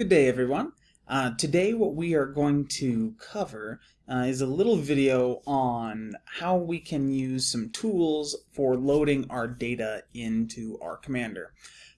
Good day everyone. Uh, today what we are going to cover uh, is a little video on how we can use some tools for loading our data into R Commander.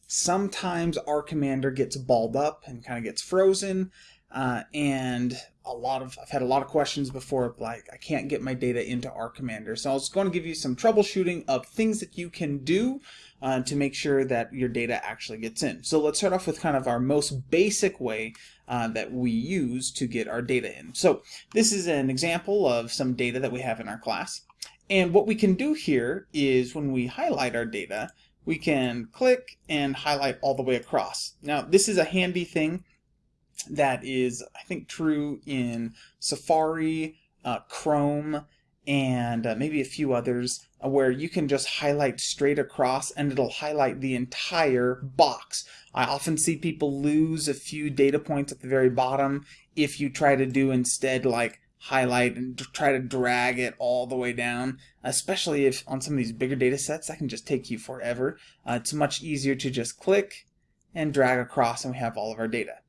Sometimes R Commander gets balled up and kind of gets frozen uh, and a lot of I've had a lot of questions before like I can't get my data into R Commander so I was going to give you some troubleshooting of things that you can do uh, to make sure that your data actually gets in. So let's start off with kind of our most basic way uh, that we use to get our data in. So this is an example of some data that we have in our class and what we can do here is when we highlight our data we can click and highlight all the way across. Now this is a handy thing that is, I think, true in Safari, uh, Chrome, and uh, maybe a few others uh, where you can just highlight straight across and it'll highlight the entire box. I often see people lose a few data points at the very bottom if you try to do instead like highlight and try to drag it all the way down, especially if on some of these bigger data sets that can just take you forever. Uh, it's much easier to just click and drag across and we have all of our data.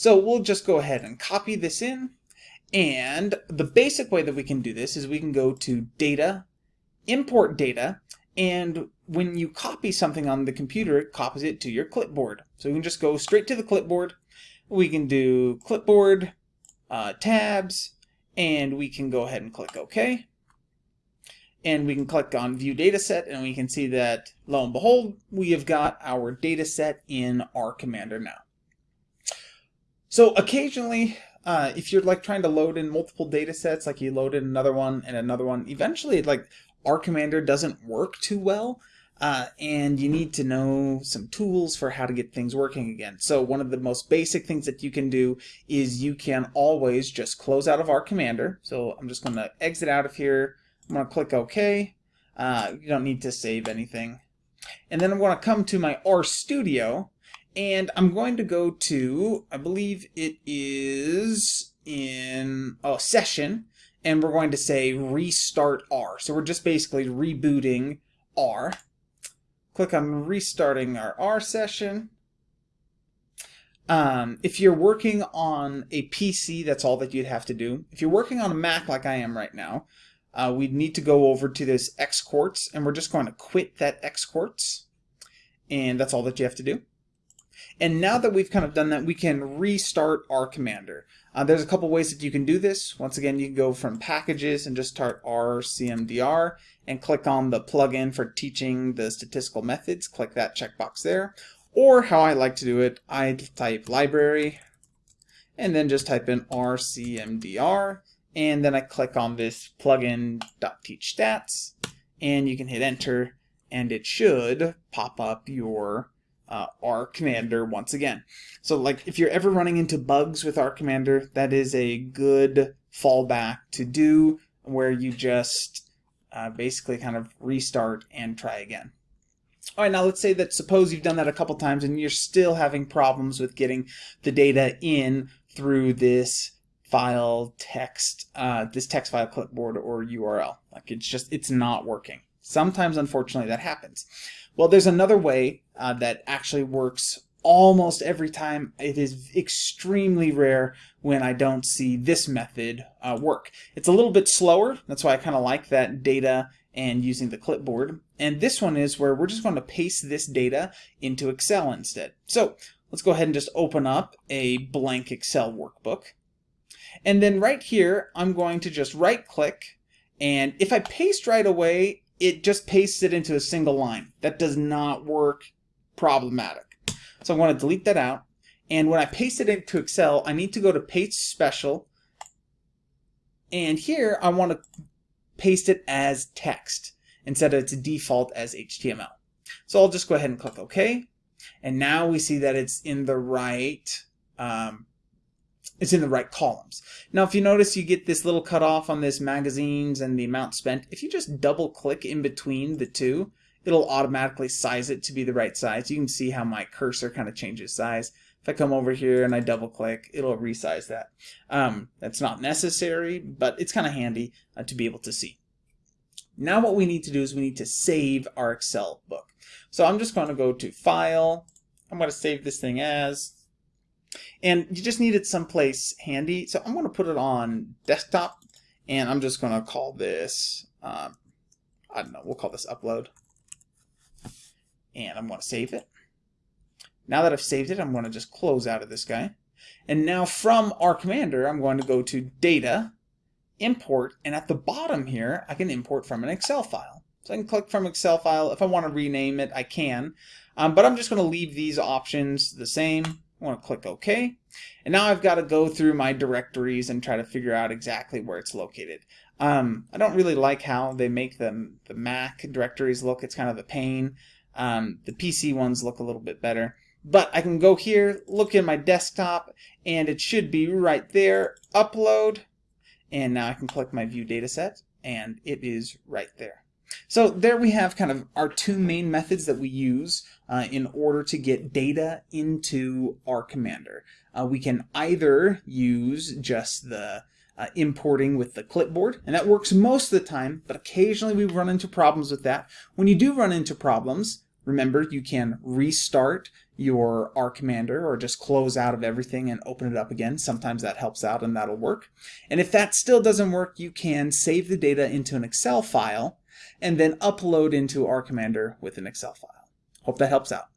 So we'll just go ahead and copy this in. And the basic way that we can do this is we can go to Data, Import Data, and when you copy something on the computer, it copies it to your clipboard. So we can just go straight to the clipboard. We can do Clipboard, uh, Tabs, and we can go ahead and click OK. And we can click on View Dataset, and we can see that, lo and behold, we have got our dataset in R Commander now. So occasionally, uh, if you're like trying to load in multiple data sets, like you load in another one and another one, eventually like R Commander doesn't work too well. Uh, and you need to know some tools for how to get things working again. So one of the most basic things that you can do is you can always just close out of R Commander. So I'm just going to exit out of here. I'm going to click OK. Uh, you don't need to save anything. And then I'm going to come to my RStudio and I'm going to go to, I believe it is in a oh, session, and we're going to say restart R. So we're just basically rebooting R. Click on restarting our R session. Um, if you're working on a PC, that's all that you'd have to do. If you're working on a Mac like I am right now, uh, we'd need to go over to this Xquartz, and we're just going to quit that Xquartz. And that's all that you have to do. And now that we've kind of done that, we can restart R Commander. Uh, there's a couple ways that you can do this. Once again, you can go from packages and just start RCMDR and click on the plugin for teaching the statistical methods. Click that checkbox there. Or how I like to do it, I type library and then just type in RCMDR and then I click on this plugin.teachstats and you can hit enter and it should pop up your uh, R Commander once again. So like if you're ever running into bugs with R Commander, that is a good fallback to do where you just uh, basically kind of restart and try again. All right, now let's say that suppose you've done that a couple times and you're still having problems with getting the data in through this file text, uh, this text file clipboard or URL. Like it's just, it's not working. Sometimes, unfortunately, that happens. Well, there's another way uh, that actually works almost every time. It is extremely rare when I don't see this method uh, work. It's a little bit slower. That's why I kind of like that data and using the clipboard. And this one is where we're just going to paste this data into Excel instead. So let's go ahead and just open up a blank Excel workbook. And then right here, I'm going to just right click. And if I paste right away, it just pastes it into a single line. That does not work problematic. So I'm going to delete that out. And when I paste it into Excel, I need to go to Paste Special. And here I want to paste it as text instead of its default as HTML. So I'll just go ahead and click OK. And now we see that it's in the right um, it's in the right columns. Now, if you notice, you get this little cutoff on this magazines and the amount spent. If you just double click in between the two, it'll automatically size it to be the right size. You can see how my cursor kind of changes size. If I come over here and I double click, it'll resize that. Um, that's not necessary, but it's kind of handy uh, to be able to see. Now what we need to do is we need to save our Excel book. So I'm just going to go to File. I'm going to save this thing as And you just need it someplace handy. So I'm going to put it on desktop and I'm just going to call this, um, I don't know, we'll call this upload. And I'm going to save it. Now that I've saved it, I'm going to just close out of this guy. And now from R Commander, I'm going to go to Data, Import, and at the bottom here, I can import from an Excel file. So I can click from Excel file. If I want to rename it, I can. Um, but I'm just going to leave these options the same. I want to click OK. And now I've got to go through my directories and try to figure out exactly where it's located. Um, I don't really like how they make the, the Mac directories look. It's kind of a pain. Um, the PC ones look a little bit better. But I can go here, look in my desktop, and it should be right there, upload, and now I can click my view dataset, and it is right there. So there we have kind of our two main methods that we use uh, in order to get data into R Commander. Uh, we can either use just the uh, importing with the clipboard, and that works most of the time, but occasionally we run into problems with that. When you do run into problems, remember you can restart your R Commander or just close out of everything and open it up again. Sometimes that helps out and that'll work. And if that still doesn't work, you can save the data into an Excel file and then upload into R Commander with an Excel file. Hope that helps out.